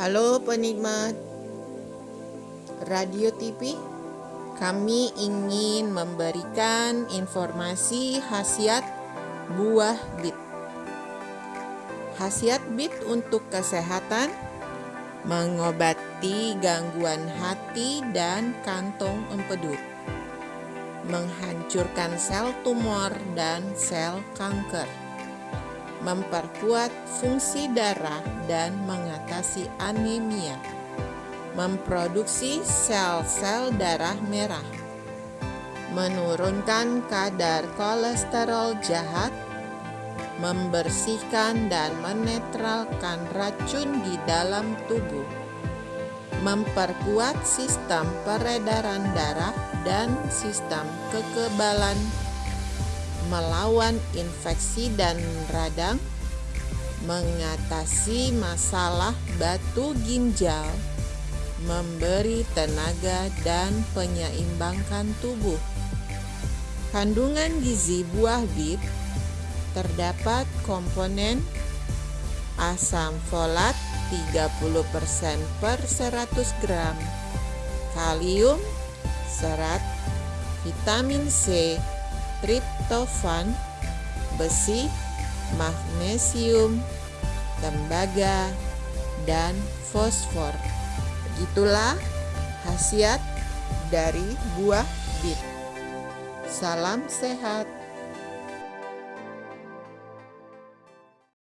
Halo penikmat radio TV, kami ingin memberikan informasi khasiat buah bit. Khasiat bit untuk kesehatan, mengobati gangguan hati dan kantong empedu, menghancurkan sel tumor dan sel kanker memperkuat fungsi darah dan mengatasi anemia, memproduksi sel-sel darah merah, menurunkan kadar kolesterol jahat, membersihkan dan menetralkan racun di dalam tubuh, memperkuat sistem peredaran darah dan sistem kekebalan melawan infeksi dan radang, mengatasi masalah batu ginjal, memberi tenaga dan penyeimbangkan tubuh. Kandungan gizi buah bit terdapat komponen asam folat 30% per 100 gram, kalium, serat, vitamin C, triptofan, besi, magnesium, tembaga, dan fosfor. Begitulah khasiat dari buah bit. Salam sehat.